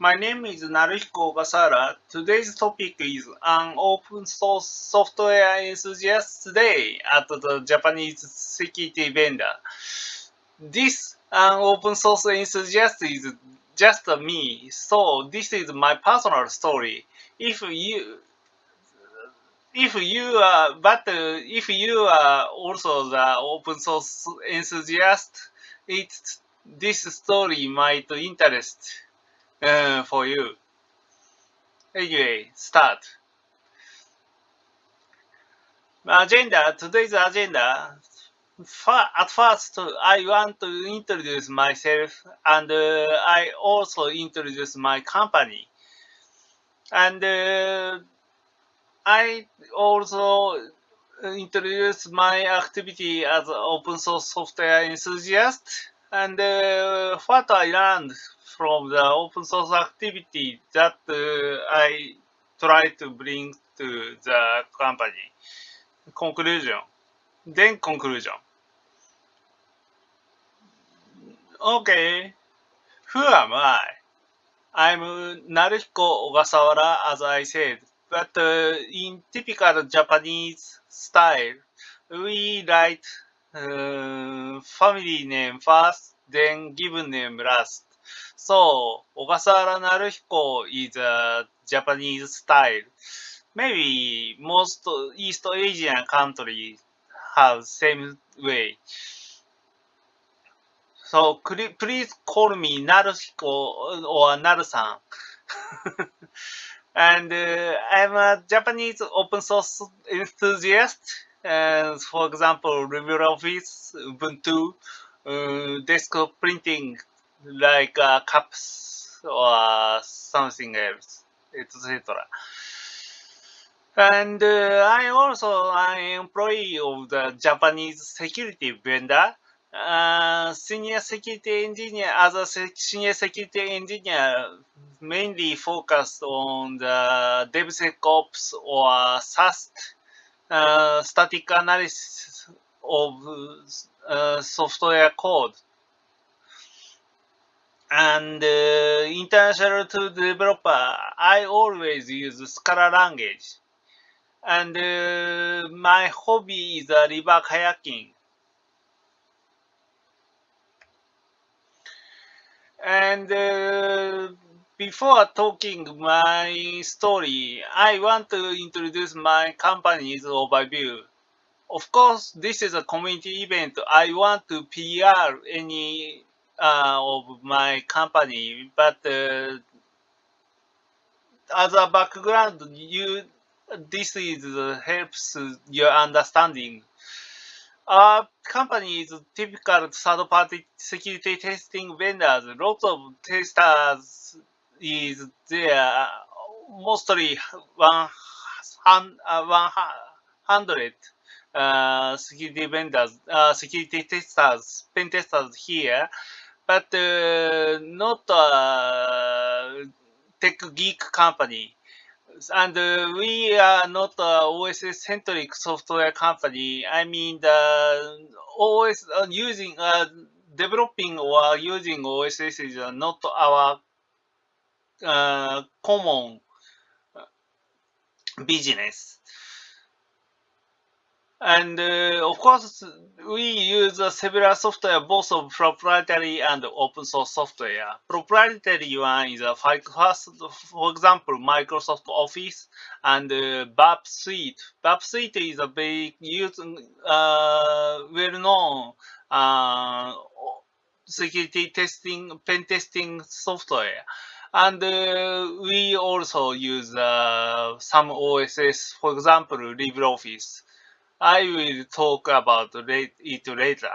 My name is Naruhiko Ogasawara. Today's topic is an open source software enthusiast day at the Japanese security vendor. This an open source enthusiast is just me, so this is my personal story. If you if you are but uh, if you are also the open source enthusiast, it this story might interest uh, for you. Anyway, start. Agenda, today's agenda. At first, I want to introduce myself and uh, I also introduce my company. And uh, I also introduce my activity as open source software enthusiast and uh, what I learned from the open source activity that uh, I try to bring to the company. Conclusion. Then conclusion. Okay. Who am I? I'm Naruhiko Ogasawara, as I said, but uh, in typical Japanese style, we write uh, family name first, then given name last. So, Ogasawara Naruhiko is a Japanese style. Maybe most East Asian countries have same way. So, please call me Naruhiko or Naru-san. and uh, I'm a Japanese open source enthusiast. Uh, for example, LibreOffice, Ubuntu, uh, desktop printing, like uh, CUPS or something else, etc. And uh, I also am employee of the Japanese security vendor. Uh, senior security engineer, as a senior security engineer, mainly focused on the DevSecOps or SAST, uh, static analysis of uh, software code. And uh, international to developer, I always use Scala language. And uh, my hobby is uh, river kayaking. And uh, before talking my story, I want to introduce my company's overview. Of course, this is a community event. I want to PR any of my company, but uh, as a background, you this is uh, helps your understanding. Our company is typical third-party security testing vendors. Lots of testers is there, mostly one, one hundred uh, security vendors, uh, security testers, pen testers here, but uh, not a tech geek company. And uh, we are not a OSS centric software company. I mean, the OS uh, using uh, developing or using OSS is not our uh, common business. And uh, of course, we use uh, several software, both of proprietary and open source software. Proprietary one is a first, for example, Microsoft Office and uh, Burp Suite. Burp Suite is a very used, uh, well-known uh, security testing, pen testing software. And uh, we also use uh, some OSS, for example, LibreOffice. I will talk about it later.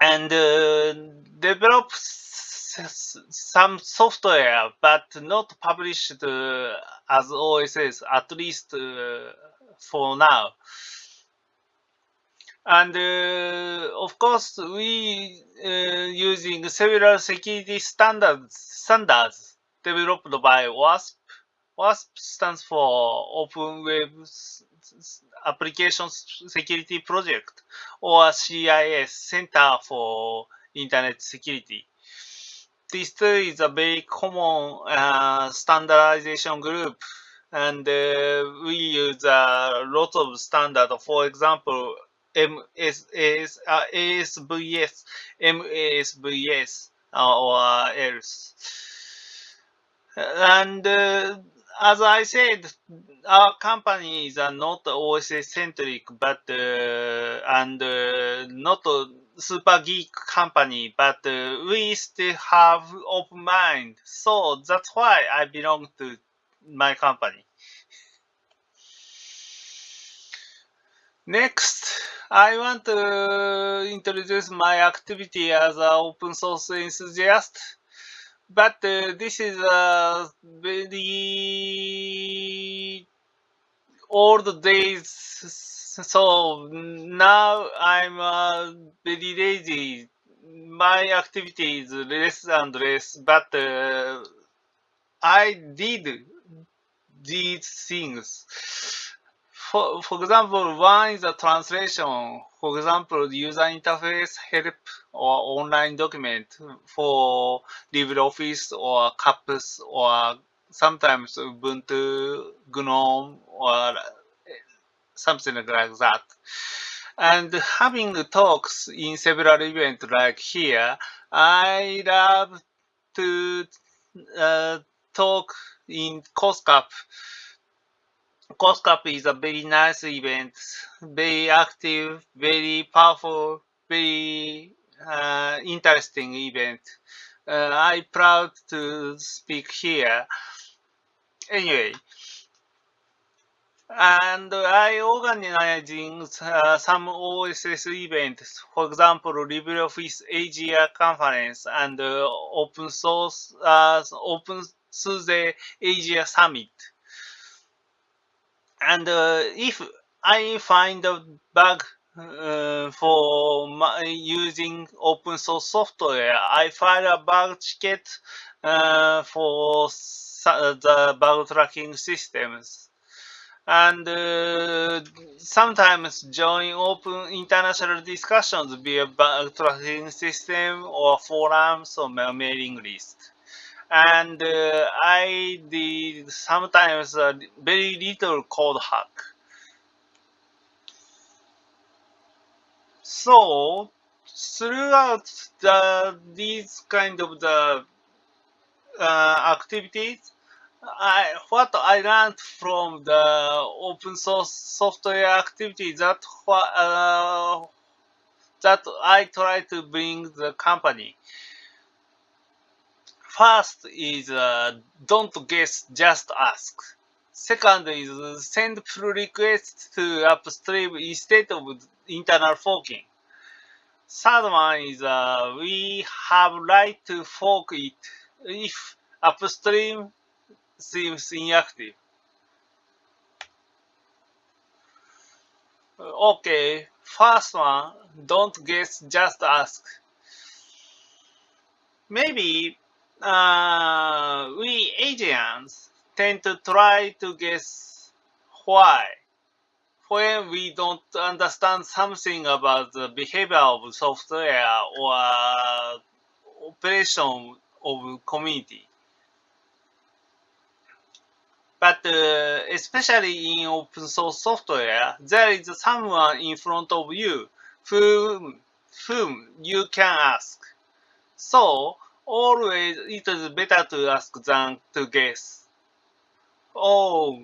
And uh, develop some software, but not published uh, as OSS, at least uh, for now. And uh, of course, we uh, using several security standards standards developed by OWASP. OWASP stands for Open Web Application Security Project, or CIS, Center for Internet Security. this is a very common uh, standardization group and uh, we use a lot of standard. For example, MSS, uh, ASVS, MASVS, uh, or else. And uh, as I said, our companies are not OSS centric, but uh, and uh, not a super geek company, but uh, we still have open mind. So that's why I belong to my company. Next, I want to introduce my activity as an open source enthusiast but uh, this is a very old days so now i'm uh, very lazy my activity is less and less but uh, i did these things for, for example, one is a translation. For example, user interface help or online document for LibreOffice or CUPS or sometimes Ubuntu, GNOME or something like that. And having talks in several events like here, I love to uh, talk in COSCUP COSCUP is a very nice event, very active, very powerful, very uh, interesting event. Uh, I'm proud to speak here. Anyway, and I organizing uh, some OSS events, for example, LibreOffice Asia conference and uh, open source uh, Open SUSE Asia Summit and uh, if I find a bug uh, for my, using open source software, I file a bug ticket uh, for the bug tracking systems. And uh, sometimes join open international discussions via bug tracking system or forums or mailing list and uh, I did sometimes a very little code hack. So throughout the these kind of the uh, activities, I what I learned from the open source software activity that uh, that I try to bring the company. First is uh, don't guess, just ask. Second is send pull requests to upstream instead of internal forking. Third one is uh, we have right to fork it if upstream seems inactive. Okay, first one, don't guess, just ask. Maybe uh, we Asians tend to try to guess why when we don't understand something about the behavior of software or operation of community. But uh, especially in open source software, there is someone in front of you whom, whom you can ask. So always it is better to ask than to guess. Oh,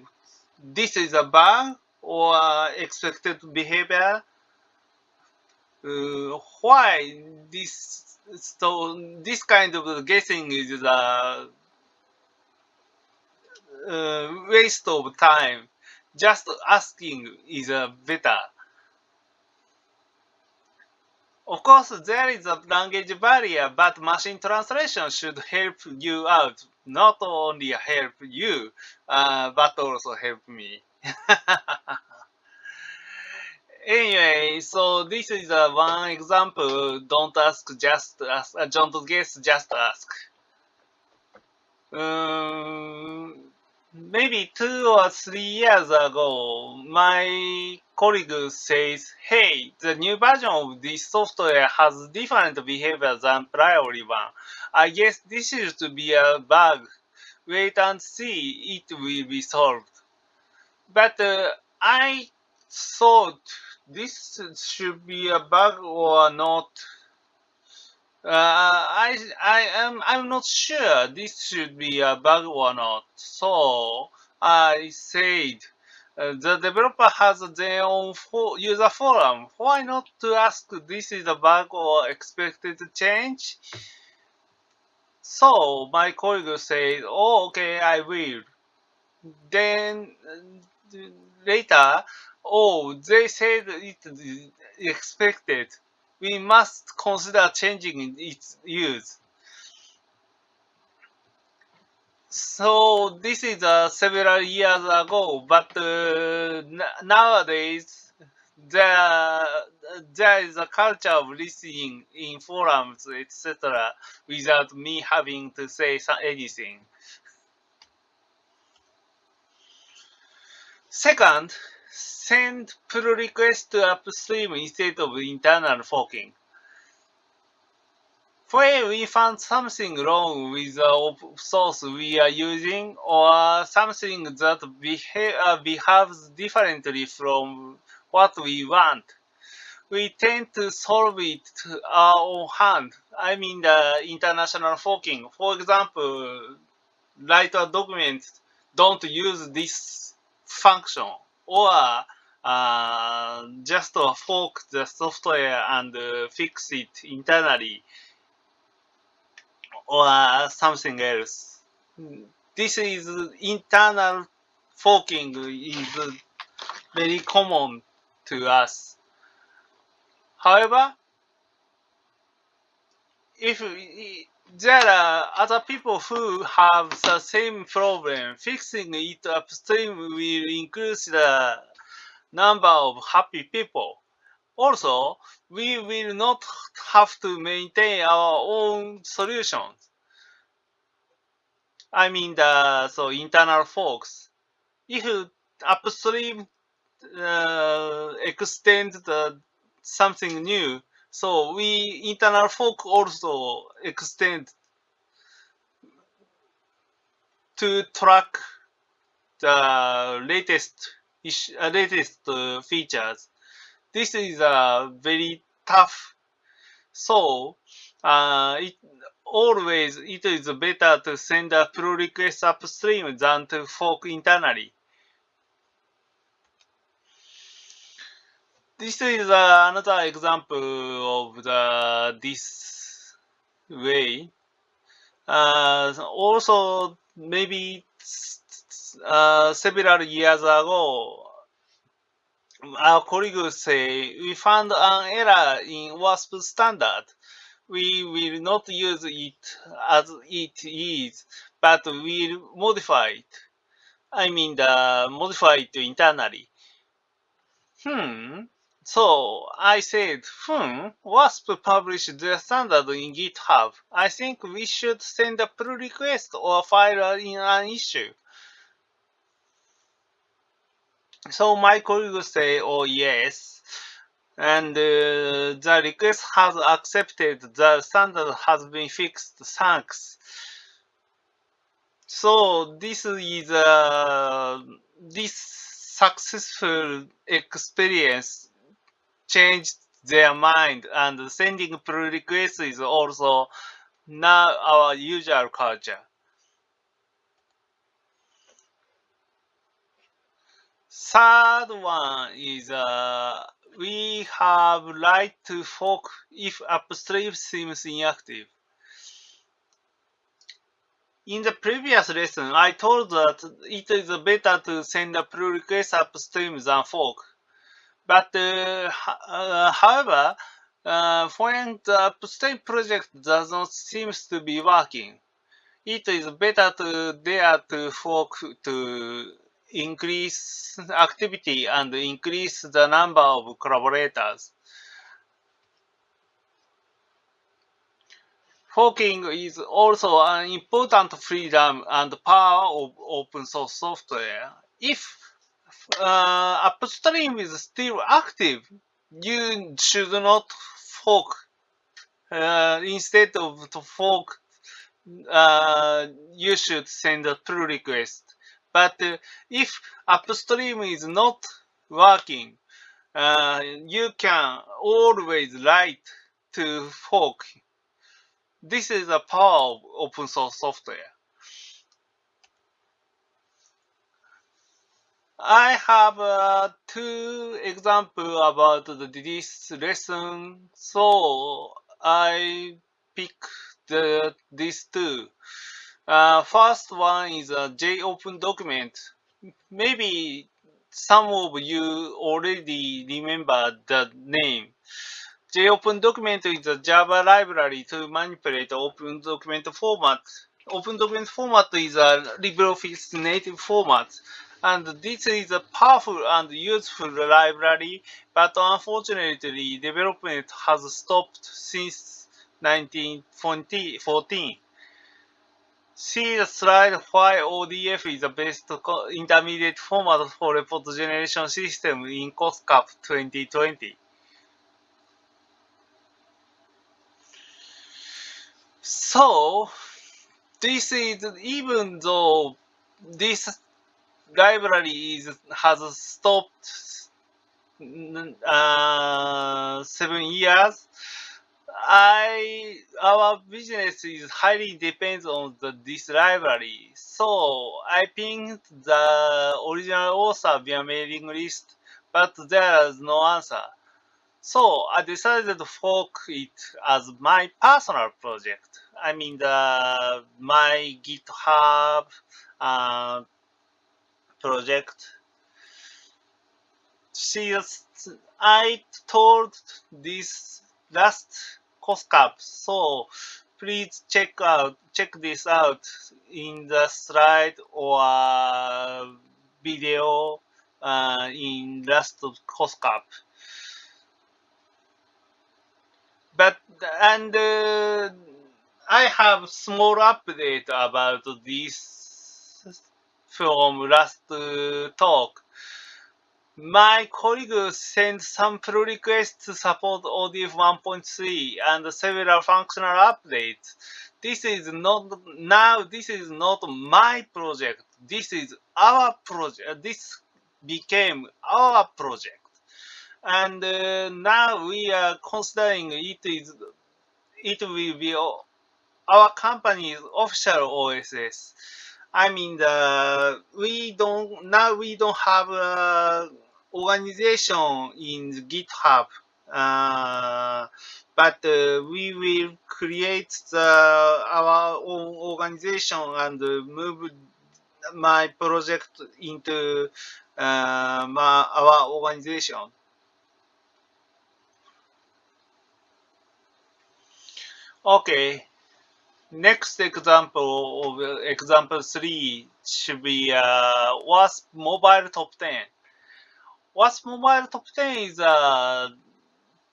this is a bug or expected behavior. Uh, why this so this kind of guessing is a uh, waste of time. Just asking is a better. Of course, there is a language barrier, but machine translation should help you out. Not only help you, uh, but also help me. anyway, so this is uh, one example. Don't ask, just ask. Uh, don't guess, just ask. Um, maybe two or three years ago, my colleague says, hey, the new version of this software has different behavior than prior one. I guess this is to be a bug. Wait and see, it will be solved. But uh, I thought this should be a bug or not. Uh, I I am I'm not sure this should be a bug or not. So I said uh, the developer has their own for user forum. Why not to ask this is a bug or expected change? So my colleague said, "Oh, okay, I will." Then uh, later, oh, they said it expected we must consider changing its use. So this is uh, several years ago, but uh, nowadays there there is a culture of listening in forums, etc., without me having to say anything. Second, send pull request to upstream instead of internal forking. When we found something wrong with the open source we are using or something that uh, behaves differently from what we want, we tend to solve it our own hand. I mean the international forking. For example, write a document, don't use this function or uh, just fork the software and uh, fix it internally or something else. This is internal forking is very common to us. However, if there are other people who have the same problem, fixing it upstream will increase the number of happy people. Also, we will not have to maintain our own solutions. I mean the so internal forks. If upstream uh, extend the something new, so we internal fork also extend to track the latest uh, latest uh, features. This is uh, very tough. So uh, it always it is better to send a pull request upstream than to fork internally. This is uh, another example of the this way. Uh, also, maybe uh, several years ago, our colleagues say we found an error in OWASP standard. We will not use it as it is, but we'll modify it. I mean, the modify it internally. Hmm. So I said, hmm, OWASP published the standard in GitHub. I think we should send a pull request or file in an issue. So my colleagues say, oh yes, and uh, the request has accepted, the standard has been fixed, thanks. So this is uh, this successful experience changed their mind and sending pull requests is also now our usual culture. Third one is uh, we have right to fork if upstream seems inactive. In the previous lesson, I told that it is better to send a pull request upstream than fork. But uh, uh, however, when the upstream project does not seem to be working, it is better to dare to fork to increase activity and increase the number of collaborators. forking is also an important freedom and power of open source software. If uh, upstream is still active, you should not fork. Uh, instead of to fork, uh, you should send a pull request. But uh, if upstream is not working, uh, you can always write to fork. This is the power of open source software. I have uh, two examples about the, this lesson, so I pick the, these two. Uh, first one is a jOpenDocument. Maybe some of you already remember the name. jOpenDocument is a Java library to manipulate open document format. Open document format is a LibreOffice native format and this is a powerful and useful library, but unfortunately development has stopped since 1914. See the slide why ODF is the best intermediate format for report generation system in COSCUP 2020. So, this is even though this library is, has stopped uh, seven years. I our business is highly depends on the, this library, so I pinged the original author via mailing list, but there is no answer. So I decided to fork it as my personal project. I mean the my GitHub uh, project. She, I told this last COSCUP, so please check out check this out in the slide or video uh, in last COSCUP. But and uh, I have small update about this from last talk. My colleague sent some pull requests to support ODF 1.3 and several functional updates. This is not now. This is not my project. This is our project. This became our project, and uh, now we are considering it is it will be our company's official OSS. I mean, the, we don't now we don't have a organization in GitHub, uh, but uh, we will create the, our own organization and move my project into uh, my, our organization. Okay, next example of example three should be uh, OWASP Mobile Top 10. OWASP Mobile Top 10 is a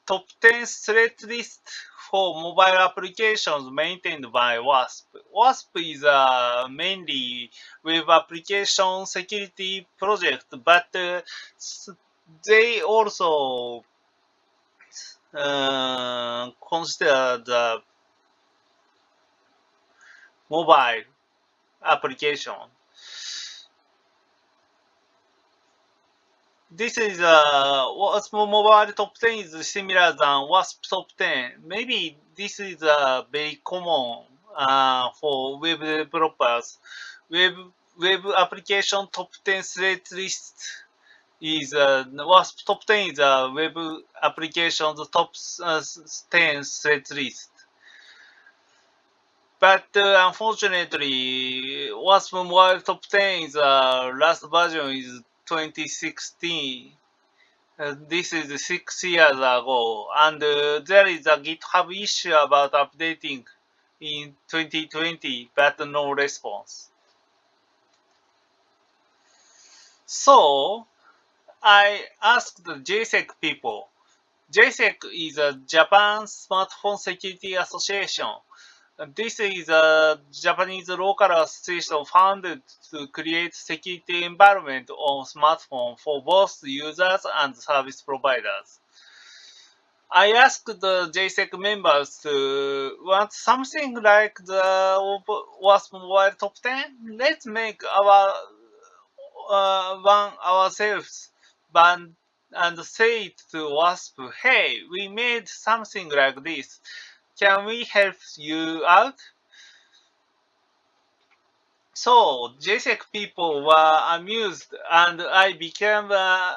top 10 threat list for mobile applications maintained by OWASP. OWASP is a mainly web application security project, but uh, they also uh, consider the mobile application. This is uh, OWASP Mobile Top 10 is similar than OWASP Top 10. Maybe this is uh, very common uh, for web developers. Web web application top 10 threat list is uh, OWASP top 10 is a web application top uh, 10 threat list. But uh, unfortunately, OWASP Mobile Top 10 is uh, last version is 2016. Uh, this is six years ago, and uh, there is a GitHub issue about updating in 2020, but no response. So I asked the JSEC people. JSEC is a Japan Smartphone Security Association. This is a Japanese local association founded to create security environment on smartphone for both users and service providers. I asked the JSEC members to want something like the OWASP Mobile Top 10. Let's make our uh, one ourselves and, and say to OWASP, hey, we made something like this. Can we help you out? So, JSEC people were amused and I became uh,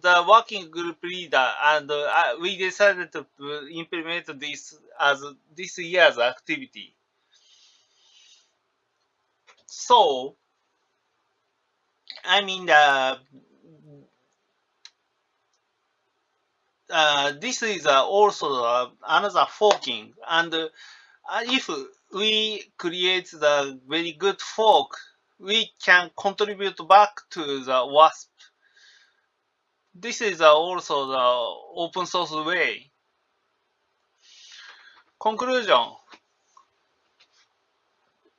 the working group leader and uh, we decided to implement this as this year's activity. So, I mean, uh, uh, this is uh, also uh, another forking. And uh, if we create the very good fork, we can contribute back to the OWASP. This is uh, also the open source way. Conclusion.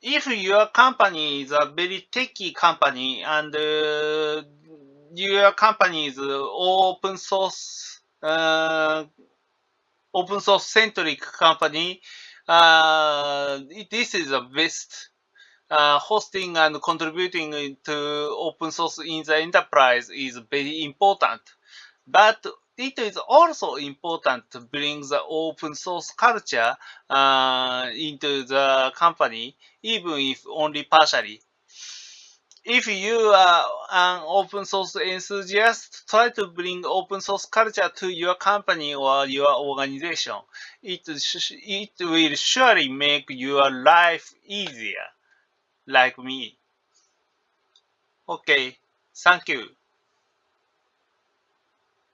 If your company is a very techy company and uh, your company is open source uh, open source centric company, uh, this is the best. Uh, hosting and contributing to open source in the enterprise is very important. But it is also important to bring the open source culture uh, into the company, even if only partially if you are an open source enthusiast, try to bring open source culture to your company or your organization. It, it will surely make your life easier, like me. Okay, thank you.